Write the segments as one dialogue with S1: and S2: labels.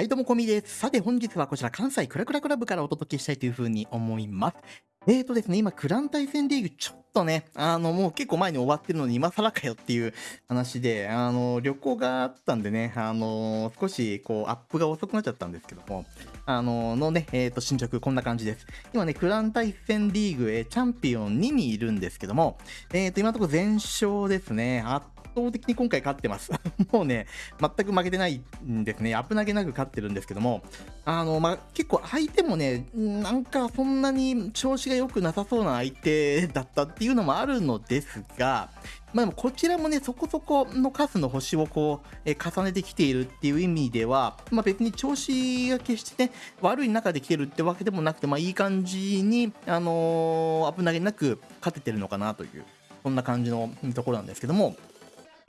S1: はい、どうも、こみです。さて、本日はこちら、関西クラクラクラブからお届けしたいというふうに思います。えーとですね、今、クラン対戦リーグ、ちょっとね、あの、もう結構前に終わってるのに、今更かよっていう話で、あの、旅行があったんでね、あの、少し、こう、アップが遅くなっちゃったんですけども、あの、のね、えーと、進捗、こんな感じです。今ね、クラン対戦リーグ、えチャンピオン2にいるんですけども、えーと、今のところ全勝ですね。圧倒的に今回勝ってます。もうね、全く負けてないんですね。危なげなく勝ってるんですけども、あの、まあ、結構相手もね、なんかそんなに調子が良くなさそうな相手だったっていうのもあるのですが、まあ、でもこちらもね、そこそこの数の星をこう、え重ねてきているっていう意味では、まあ、別に調子が決してね、悪い中で来てるってわけでもなくて、まあ、いい感じに、あのー、危なげなく勝ててるのかなという、そんな感じのところなんですけども、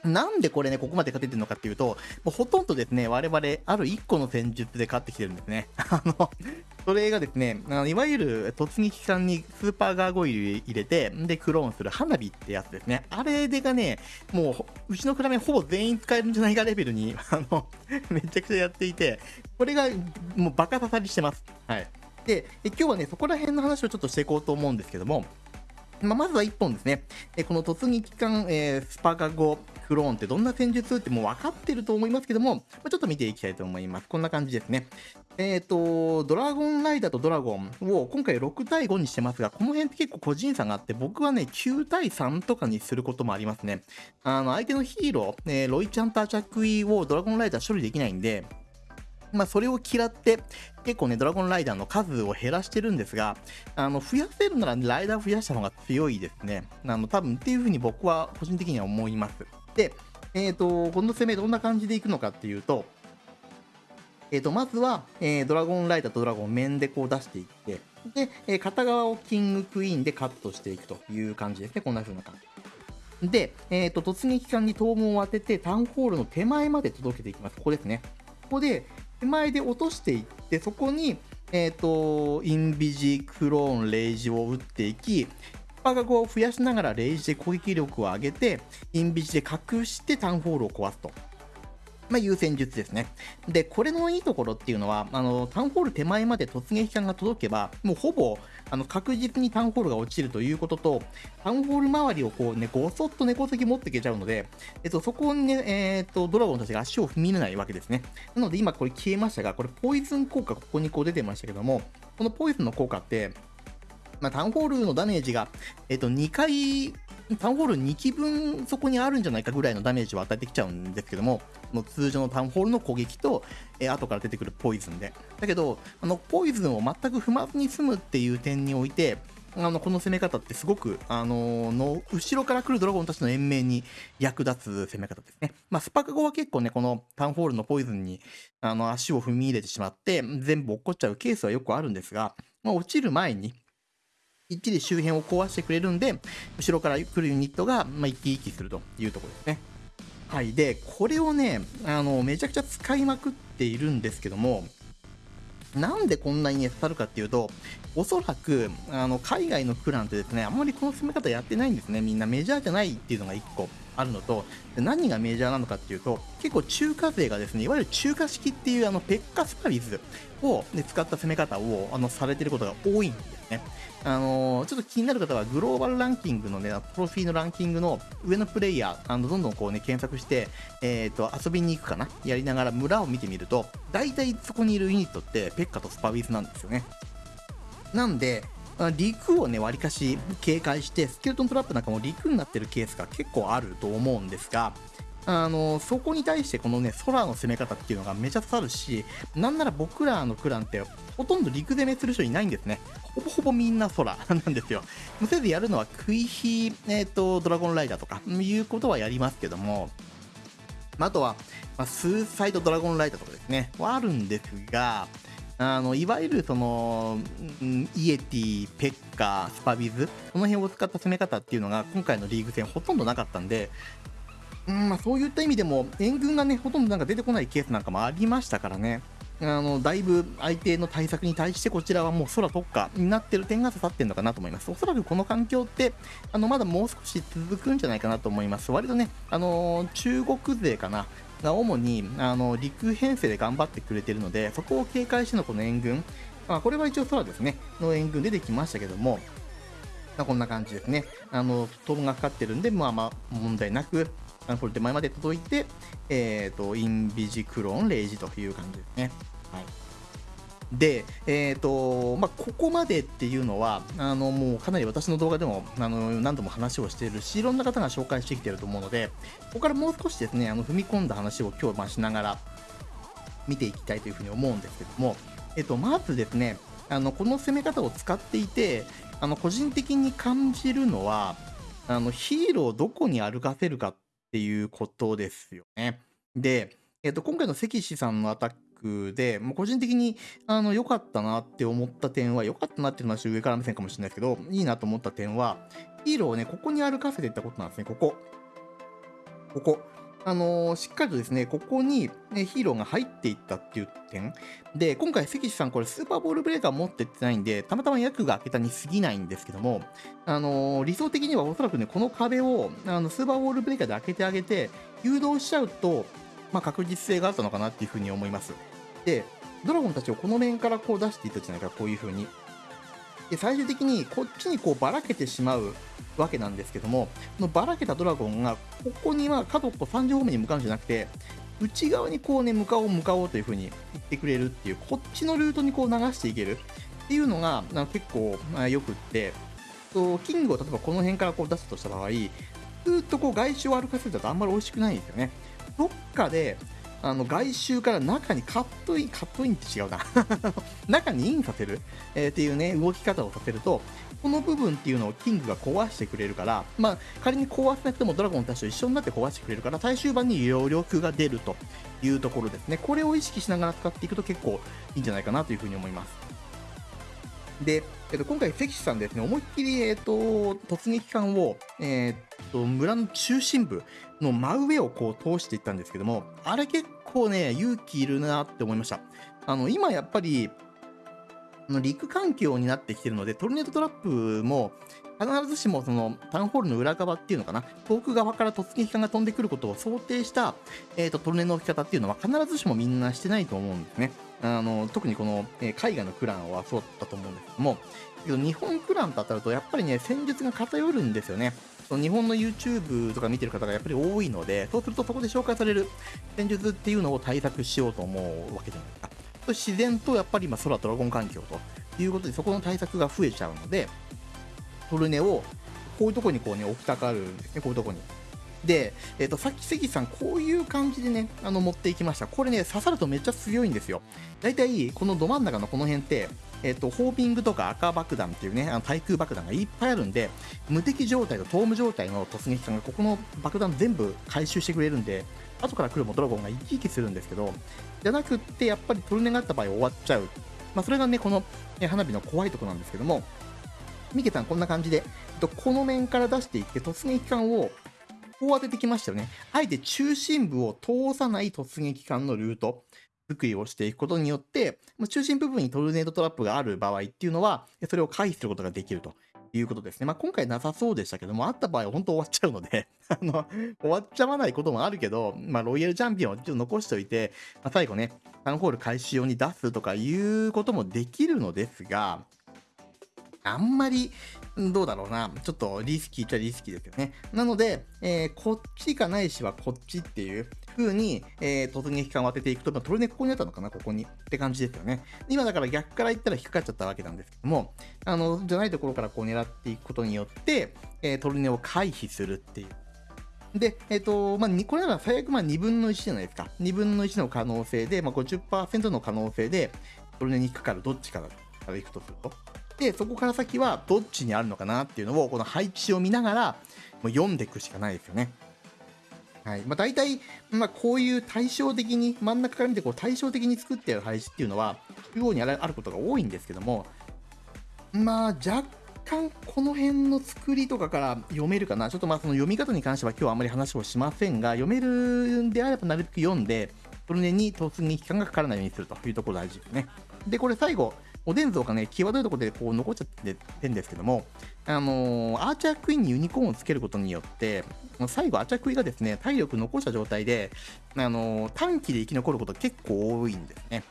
S1: なんでこれね、ここまで勝ててるのかっていうと、もうほとんどですね、我々、ある1個の戦術で勝ってきてるんですね。あの、それがですね、あのいわゆる突撃艦にスーパーガーゴイル入れて、で、クローンする花火ってやつですね。あれでがね、もう、うちのクラメンほぼ全員使えるんじゃないかレベルに、あの、めちゃくちゃやっていて、これがもうバカ刺さりしてます。はい。で、今日はね、そこら辺の話をちょっとしていこうと思うんですけども、まあ、まずは1本ですね。えこの突撃艦、えー、スパカゴクローンってどんな戦術ってもう分かってると思いますけども、まあ、ちょっと見ていきたいと思います。こんな感じですね。えっ、ー、と、ドラゴンライダーとドラゴンを今回6対5にしてますが、この辺って結構個人差があって、僕はね、9対3とかにすることもありますね。あの、相手のヒーロー、えー、ロイちゃんとアチャクイをドラゴンライダー処理できないんで、まあ、それを嫌って、結構ね、ドラゴンライダーの数を減らしてるんですが、あの、増やせるなら、ライダー増やした方が強いですね。あの、多分っていう風に僕は個人的には思います。で、えっ、ー、と、この攻めどんな感じでいくのかっていうと、えー、と、まずは、えー、ドラゴンライダーとドラゴン面でこう出していって、で、え、片側をキングクイーンでカットしていくという感じですね。こんな風な感じ。で、えっ、と、突撃艦に灯門を当てて、タウンホールの手前まで届けていきます。ここですね。ここで、手前で落としていって、そこに、えっ、ー、と、インビジ、クローン、レイジを打っていき、パガゴを増やしながらレイジで攻撃力を上げて、インビジで隠してタウンホールを壊すと。まあ、優先術ですね。で、これのいいところっていうのは、あの、タウンホール手前まで突撃艦が届けば、もうほぼ、あの、確実にタウンホールが落ちるということと、タウンホール周りをこうね、ごそっと猫席持っていけちゃうので、えっと、そこにね、えー、っと、ドラゴンたちが足を踏み入れないわけですね。なので、今これ消えましたが、これポイズン効果ここにこう出てましたけども、このポイズンの効果って、まあ、タウンホールのダメージが、えっと、2回タウンホール2機分そこにあるんじゃないかぐらいのダメージを与えてきちゃうんですけども、の通常のタウンホールの攻撃と、えー、後から出てくるポイズンで。だけど、あのポイズンを全く踏まずに済むっていう点において、あのこの攻め方ってすごく、あの、の後ろから来るドラゴンたちの延命に役立つ攻め方ですね。まあ、スパカゴは結構ね、このタウンホールのポイズンにあの足を踏み入れてしまって、全部落っこっちゃうケースはよくあるんですが、まあ、落ちる前に、きっちり周辺を壊してくれるんで、後ろから来るユニットが、まあ、生き生きするというところですね。はい。で、これをね、あの、めちゃくちゃ使いまくっているんですけども、なんでこんなにね、刺さるかっていうと、おそらく、あの、海外のクランってですね、あんまりこの攻め方やってないんですね。みんなメジャーじゃないっていうのが1個あるのと、何がメジャーなのかっていうと、結構中華勢がですね、いわゆる中華式っていうあの、ペッカスパリズを、ね、使った攻め方を、あの、されてることが多いんですね。あのー、ちょっと気になる方は、グローバルランキングのね、プロフィーのランキングの上のプレイヤー、あのどんどんこうね、検索して、えっ、ー、と、遊びに行くかな？やりながら村を見てみると、大体そこにいるユニットって、ペッカとスパウィズなんですよね。なんで、陸をね、わりかし警戒して、スケルトントラップなんかも陸になってるケースが結構あると思うんですが、あのそこに対してこのね空の攻め方っていうのがめちゃ刺さるしなんなら僕らのクランってほとんど陸攻めする人いないんですね。ほぼほぼみんな空 なんですよ。せいぜいやるのはクイヒ、えーと、ドラゴンライダーとかいうことはやりますけどもあとは、まあ、スーサイドドラゴンライダーとかですねはあるんですがあのいわゆるそのイエティ、ペッカー、スパビズ、この辺を使った攻め方っていうのが今回のリーグ戦ほとんどなかったんで、うんまあ、そういった意味でも援軍がねほとんどなんか出てこないケースなんかもありましたからねあのだいぶ相手の対策に対してこちらはもう空特化になってる点が刺さってるのかなと思います。おそらくこの環境ってあのまだもう少し続くんじゃないかなと思います。割とね、あの中国勢かなが主にあの陸編成で頑張ってくれてるので、そこを警戒してのこの援軍、まあ、これは一応空ですね、の援軍出てきましたけども、ま、こんな感じですね。あの、トンがかかってるんで、まあまあ問題なく、あのこれ手前まで届いて、えっ、ー、と、インビジクロン、レイジという感じですね。はい。で、えーとまあ、ここまでっていうのはあのもうかなり私の動画でもあの何度も話をしているしいろんな方が紹介してきていると思うのでここからもう少しですねあの踏み込んだ話を今日まあしながら見ていきたいというふうに思うんですけども、えっと、まずですねあのこの攻め方を使っていてあの個人的に感じるのはあのヒーローをどこに歩かせるかっっていうことですよね。で、えっと、今回の関氏さんのアタックで、もう個人的にあの良かったなって思った点は、良かったなっていうのは上から目線かもしれないですけど、いいなと思った点は、ヒーローをね、ここに歩かせていったことなんですね、ここ。ここ。あのー、しっかりとですね、ここに、ね、ヒーローが入っていったっていう点。で、今回、関地さん、これスーパーボールブレーカー持ってってないんで、たまたま役が開けたに過ぎないんですけども、あのー、理想的にはおそらくね、この壁をあのスーパーボールブレーカーで開けてあげて、誘導しちゃうと、まあ、確実性があったのかなっていうふうに思います。で、ドラゴンたちをこの面からこう出していったじゃないか、こういう風に。で、最終的にこっちにこうばらけてしまうわけなんですけども、このばらけたドラゴンが、ここには角っこ3時方面に向かうんじゃなくて、内側にこうね、向かおう向かおうという風に言ってくれるっていう、こっちのルートにこう流していけるっていうのが結構よくって、キングを例えばこの辺からこう出すとした場合、ずっとこう外周を歩かせるとあんまり美味しくないんですよね。どっかであの外周から中にカットイン、カットインって違うな 中にインさせる、えー、っていうね、動き方をさせると、この部分っていうのをキングが壊してくれるから、まあ、仮に壊せなくてもドラゴンたちと一緒になって壊してくれるから、最終盤に余力が出るというところですね。これを意識しながら使っていくと結構いいんじゃないかなというふうに思います。で、えっと、今回、関さんですね、思いっきり、えっと、突撃艦を、え、っと、村の中心部の真上をこう通していったんですけども、あれ結構ね、勇気いるなって思いました。あの、今やっぱり、陸環境になってきてるので、トルネードトラップも、必ずしもそのタウンホールの裏側っていうのかな、遠く側から突撃艦が飛んでくることを想定した、えーと、トルネの置き方っていうのは必ずしもみんなしてないと思うんですね。あの特にこの、えー、海外のクランはそうだったと思うんですけども、けど日本クランと当たるとやっぱりね、戦術が偏るんですよね。その日本の YouTube とか見てる方がやっぱり多いので、そうするとそこで紹介される戦術っていうのを対策しようと思うわけじゃないですか。自然とやっぱり今空ドラゴン環境ということでそこの対策が増えちゃうので、トルネをこういうとこにこうね置きたがるんですね、こういうとこに。で、えっ、ー、と、さっき関さん、こういう感じでね、あの、持っていきました。これね、刺さるとめっちゃ強いんですよ。大体、このど真ん中のこの辺って、えっ、ー、と、ホーピングとか赤爆弾っていうね、あの対空爆弾がいっぱいあるんで、無敵状態とトーム状態の突撃艦がここの爆弾全部回収してくれるんで、後から来るもドラゴンが生き生きするんですけど、じゃなくって、やっぱりトルネがあった場合終わっちゃう。まあ、それがね、この花火の怖いとこなんですけども、ミケさんこんな感じで、えっとこの面から出していって突撃艦をこう当ててきましたよね。あえて中心部を通さない突撃艦のルート作りをしていくことによって、中心部分にトルネードトラップがある場合っていうのは、それを回避することができるということですね。まあ、今回なさそうでしたけども、あった場合は本当終わっちゃうので あの、終わっちゃわないこともあるけど、まあ、ロイヤルチャンピオンをちょっと残しておいて、まあ、最後ね、タウンホール開始用に出すとかいうこともできるのですが、あんまり、どうだろうな。ちょっとリスキーっちゃリスキーですよね。なので、えー、こっちかないしはこっちっていう風に、えー、突撃艦を当てていくと、まあ、トルネここにあったのかなここに。って感じですよね。今だから逆から言ったら引っかかっちゃったわけなんですけども、あの、じゃないところからこう狙っていくことによって、えー、トルネを回避するっていう。で、えっ、ー、と、まあ、これなら最悪まあ2分の1じゃないですか。2分の1の可能性で、まあ、50%の可能性で、トルネに引っかかるどっちかからいくとすると。で、そこから先はどっちにあるのかなっていうのを、この配置を見ながら、もう読んでいくしかないですよね。はいまあ、大体、まあ、こういう対照的に、真ん中から見てこう対照的に作ってある配置っていうのは、中央にあることが多いんですけども、まあ、若干この辺の作りとかから読めるかな。ちょっとまあその読み方に関しては今日はあまり話をしませんが、読めるんであればなるべく読んで、それに突撃期間がかからないようにするというところ大事ですね。で、これ最後、おでん像がね、際どいところでこう残っちゃってるんですけども、あのー、アーチャークイーンにユニコーンをつけることによって、最後、アーチャークイーンがですね、体力残した状態で、あのー、短期で生き残ること結構多いんですね。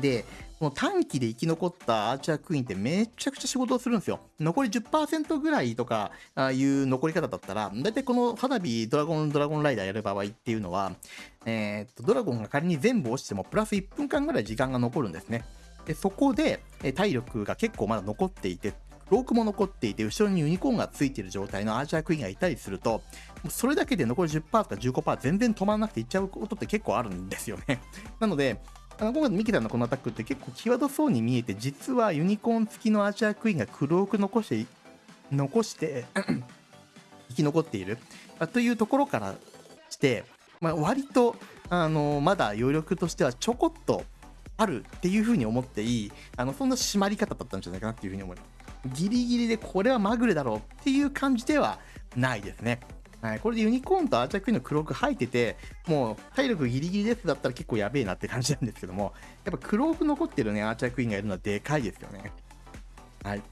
S1: で、この短期で生き残ったアーチャークイーンってめちゃくちゃ仕事をするんですよ。残り10%ぐらいとかいう残り方だったら、だいたいこの花火ドラゴンドラゴンライダーやる場合っていうのは、えー、っと、ドラゴンが仮に全部落ちてもプラス1分間ぐらい時間が残るんですね。で、そこで体力が結構まだ残っていて、ロークも残っていて、後ろにユニコーンがついている状態のアーチャークイーンがいたりすると、それだけで残り10%とか15%全然止まらなくていっちゃうことって結構あるんですよね。なので、あの今回のミキさんのこのアタックって結構際どそうに見えて、実はユニコーン付きのアーチャークイーンが黒く残して、残して 生き残っているというところからして、まあ、割と、あのまだ余力としてはちょこっとあるっていうふうに思っていい、あのそんな締まり方だったんじゃないかなっていうふうに思います。ギリギリでこれはまぐれだろうっていう感じではないですね。はい、これでユニコーンとアーチャークイーンの黒く入ってて、もう体力ギリギリですだったら結構やべえなって感じなんですけども、やっぱ黒く残ってるね、アーチャークイーンがいるのはでかいですよね。はい。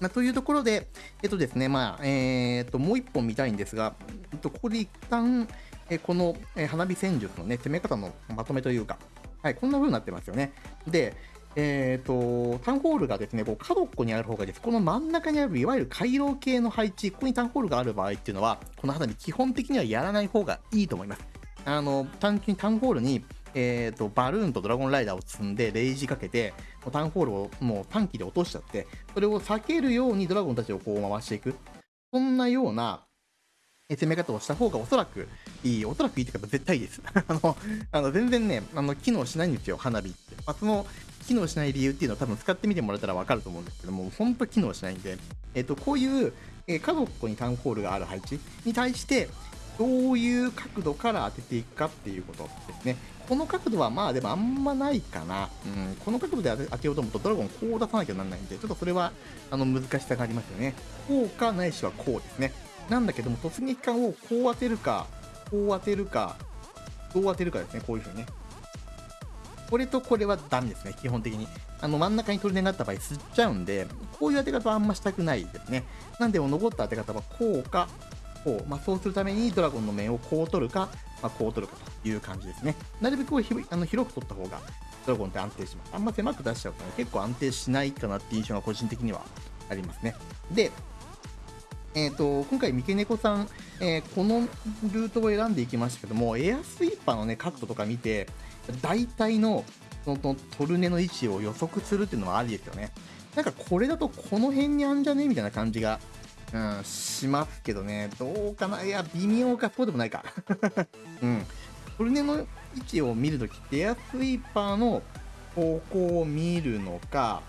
S1: まあ、というところで、えっとですね、まあ、えー、っと、もう一本見たいんですが、えっと、ここで一旦、えこの、え花火戦術のね、攻め方のまとめというか、はい、こんな風になってますよね。で、えっ、ー、と、タウンホールがですね、こう角っこにある方がいいです、この真ん中にあるいわゆる回廊系の配置、ここにタンホールがある場合っていうのは、この花火基本的にはやらない方がいいと思います。あの、単純にタウンホールに、えーと、バルーンとドラゴンライダーを積んでレイジかけてタウンホールをもう短期で落としちゃってそれを避けるようにドラゴンたちをこう回していくそんなような攻め方をした方がおそらくいい、おそらくいいというか絶対いいです。あの、あの全然ね、あの機能しないんですよ、花火って。まあ、その機能しない理由っていうのは多分使ってみてもらえたらわかると思うんですけども、本当機能しないんで、えっ、と、こういう、えー、家族にタウンホールがある配置に対して、どういう角度から当てていくかっていうことですね。この角度はまあでもあんまないかな。うん、この角度で当てようと思うとドラゴンこう出さなきゃならないんで、ちょっとそれはあの難しさがありますよね。こうかないしはこうですね。なんだけども、突撃艦をこう当てるか、こう当てるか、どう当てるかですね、こういう風にね。これとこれはダメですね、基本的に。あの真ん中に取り根があった場合、吸っちゃうんで、こういう当て方はあんましたくないですね。なんで、残った当て方はこうか、こう。まあ、そうするためにドラゴンの面をこう取るか、まあ、こう取るかという感じですね。なるべくあの広く取った方が、ドラゴンって安定します。あんま狭く出しちゃうと、ね、結構安定しないかなっていう印象が個人的にはありますね。で、えーと、今回、三毛猫さん、えー、このルートを選んでいきましたけども、エアスイーパーの、ね、角度とか見て、大体のそのトルネの位置を予測するっていうのはありですよね。なんかこれだとこの辺にあんじゃねみたいな感じが、うん、しますけどね。どうかな？いや、微妙か、そうでもないか。うん。トルネの位置を見るときって、エアスイーパーの方向を見るのか、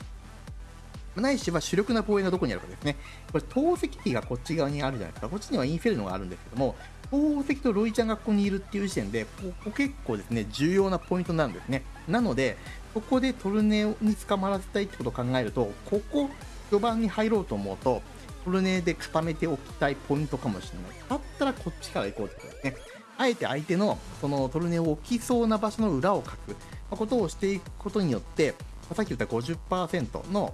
S1: ないしは主力な防衛がどこにあるかですね。これ、透析機がこっち側にあるじゃないですか。こっちにはインフェルノがあるんですけども、宝石とロイちゃんがここにいるっていう時点で、ここ結構ですね、重要なポイントなんですね。なので、ここでトルネに捕まらせたいってことを考えると、ここ、序盤に入ろうと思うと、トルネで固めておきたいポイントかもしれない。だったらこっちから行こうってことですね。あえて相手のそのトルネを置きそうな場所の裏をかくことをしていくことによって、さっき言った50%の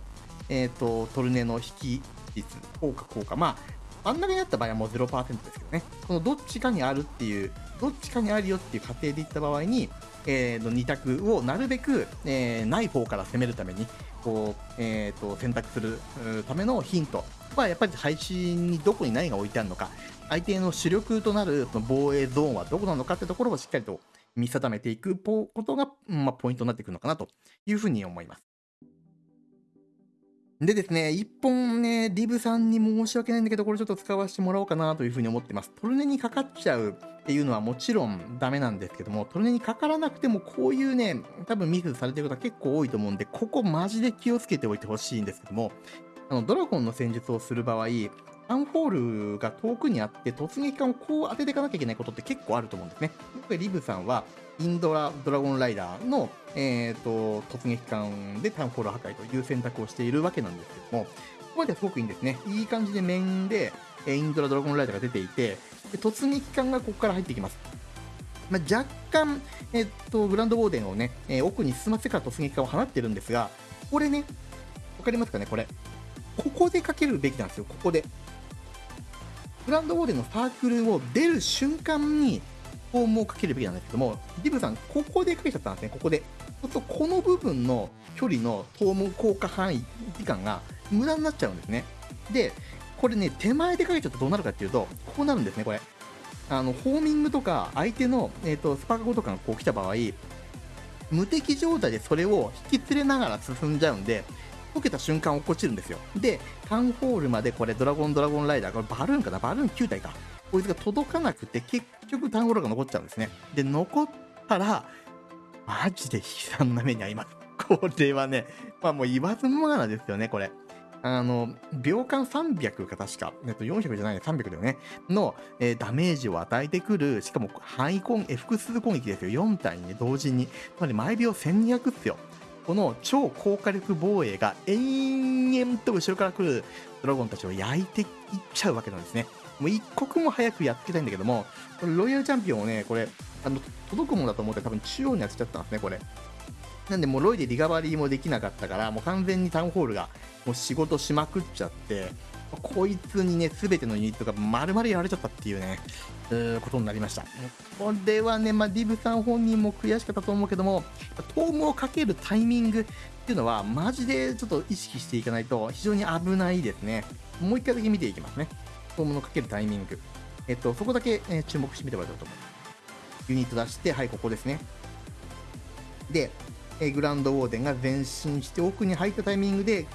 S1: えっ、ー、と、トルネの引き率、効果、効果。まあ、真ん中にあった場合はもう0%ですけどね。このどっちかにあるっていう、どっちかにあるよっていう過程でいった場合に、えー、の2択をなるべく、えー、ない方から攻めるために、こう、えー、と、選択するためのヒントは、やっぱり配信にどこに何が置いてあるのか、相手の主力となるその防衛ゾーンはどこなのかってところをしっかりと見定めていくことが、まあ、ポイントになってくるのかなというふうに思います。でですね、一本ね、リブさんに申し訳ないんだけど、これちょっと使わせてもらおうかなというふうに思ってます。トルネにかかっちゃうっていうのはもちろんダメなんですけども、トルネにかからなくてもこういうね、多分ミスされてる方結構多いと思うんで、ここマジで気をつけておいてほしいんですけども、あのドラゴンの戦術をする場合、アンホールが遠くにあって突撃艦をこう当てていかなきゃいけないことって結構あると思うんですね。今回リブさんはインドラドラゴンライダーの、えーと、突撃艦でタウンホール破壊という選択をしているわけなんですけども、ここまではすごくいいんですね。いい感じで面で、えインドラドラゴンライダーが出ていて、で突撃艦がここから入ってきます。まあ、若干、えっと、グランドウォーデンをね、えー、奥に進ませから突撃艦を放ってるんですが、これね、わかりますかねこれ。ここでかけるべきなんですよ、ここで。グランドウォーデンのサークルを出る瞬間に、フォームをかけるべきなんですけども、ディブさん、ここでかけちゃったんですね、ここで。そうすると、この部分の距離のトーム効果範囲、時間が無駄になっちゃうんですね。で、これね、手前でかけちゃうとどうなるかっていうと、こうなるんですね、これ。あの、ホーミングとか、相手の、えっ、ー、と、スパークとかがこう来た場合、無敵状態でそれを引き連れながら進んじゃうんで、溶けた瞬間落っこちるんですよ。で、タウンホールまでこれドラゴンドラゴンライダー、これバルーンかな？バルーン9体か。こいつが届かなくて、結局タウンホールが残っちゃうんですね。で、残ったら、マジで悲惨な目に遭います。これはね、まあもう言わずもがなですよね、これ。あの、秒間300か確か、えっと、400じゃないね、300だよね、の、えー、ダメージを与えてくる、しかも範囲攻、複数攻撃ですよ、4体に、ね、同時に。つまり毎秒1200っすよ。この超高火力防衛が延々と後ろから来るドラゴンたちを焼いていっちゃうわけなんですね。もう一刻も早くやっつけたいんだけども、これロイヤルチャンピオンをね、これ、あの、届くものだと思って多分中央に当てちゃったんですね、これ。なんでもうロイでリカバリーもできなかったから、もう完全にタウンホールがもう仕事しまくっちゃって、こいつにね、すべてのユニットが丸々やられちゃったっていうね、うことになりました。これはね、まあ、ディブさん本人も悔しかったと思うけども、トームをかけるタイミングっていうのは、マジでちょっと意識していかないと非常に危ないですね。もう一回だけ見ていきますね。トームのかけるタイミング。えっと、そこだけ、え注目してみてもらえたらと思います。ユニット出して、はい、ここですね。で、えグランドウォーデンが前進して奥に入ったタイミングで、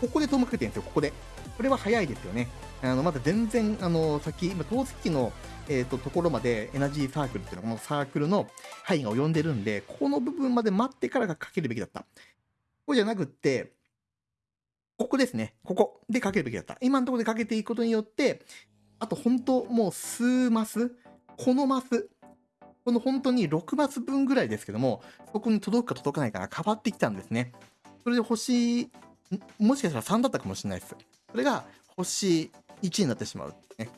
S1: ここでトームかけてるんですよ、ここで。これは早いですよね。あのまだ全然、あの先、今、透析機の、えーと、ところまでエナジーサークルっていうのは、このサークルの範囲が及んでるんで、この部分まで待ってからがかけるべきだった。ここじゃなくって、ここですね。ここでかけるべきだった。今のところでかけていくことによって、あと本当もう数マス、このマス、この本当に6マス分ぐらいですけども、そこに届くか届かないかが変わってきたんですね。それで星、もしかしたら3だったかもしれないです。それが星1になってしまう、ね。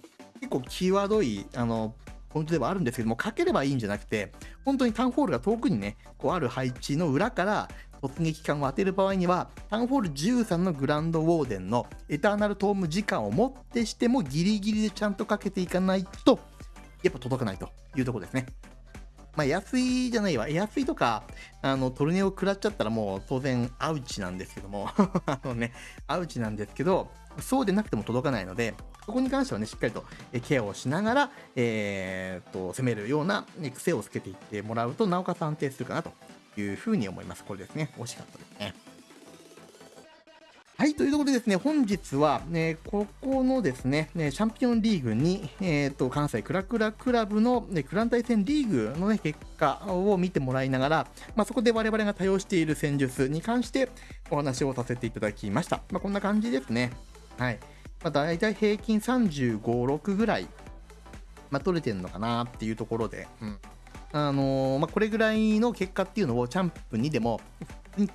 S1: 結構際どい、あの、ポイントではあるんですけども、かければいいんじゃなくて、本当にタウンホールが遠くにね、こうある配置の裏から突撃艦を当てる場合には、タウンホール13のグランドウォーデンのエターナルトーム時間をもってしてもギリギリでちゃんとかけていかないと、やっぱ届かないというとこですね。まあ、安いじゃないわ。安いとか、あの、トルネを食らっちゃったらもう当然アウチなんですけども あのね、アウチなんですけど、そうでなくても届かないので、そこに関してはね、しっかりとケアをしながら、えー、っと、攻めるような癖をつけていってもらうと、なおかつ安定するかなというふうに思います。これですね。惜しかったですね。はい、というところでですね、本日は、ね、ここのですね、チャンピオンリーグに、えっ、ー、と、関西クラクラクラブの、ね、クラン対戦リーグのね、結果を見てもらいながら、まあ、そこで我々が多用している戦術に関してお話をさせていただきました。まあ、こんな感じですね。はい。まあ、大体平均35、6ぐらい、まあ、取れてるのかなっていうところで、うん。あのー、まあ、これぐらいの結果っていうのをチャンプにでも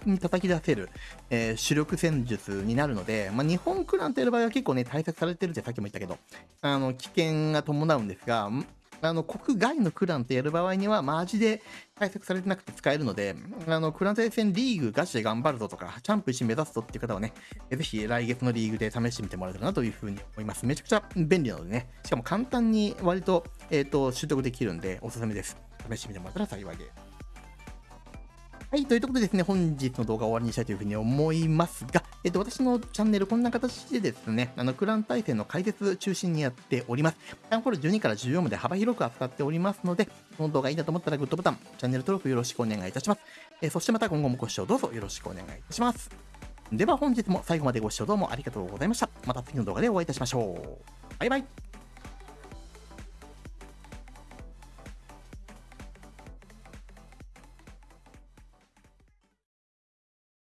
S1: に叩き出せる、えー、主力戦術になるので、まあ、日本クランとやる場合は結構ね、対策されてるってさっきも言ったけど、あの、危険が伴うんですが、あの、国外のクランとやる場合には、マジで対策されてなくて使えるので、あの、クラン対戦リーグガチで頑張るぞとか、チャンプ1目指すぞっていう方はね、ぜひ来月のリーグで試してみてもらえたらなというふうに思います。めちゃくちゃ便利なのでね、しかも簡単に割と、えっ、ー、と、習得できるんで、おすすめです。試してみてもらったら幸いです。はい、というとことでですね、本日の動画を終わりにしたいというふうに思いますが、えっと、私のチャンネルこんな形でですね、あの、クラン対戦の解説中心にやっております。タウンホール12から14まで幅広く扱っておりますので、この動画いいなと思ったらグッドボタン、チャンネル登録よろしくお願いいたします。えそしてまた今後もご視聴どうぞよろしくお願いいたします。では本日も最後までご視聴どうもありがとうございました。また次の動画でお会いいたしましょう。バイバイ。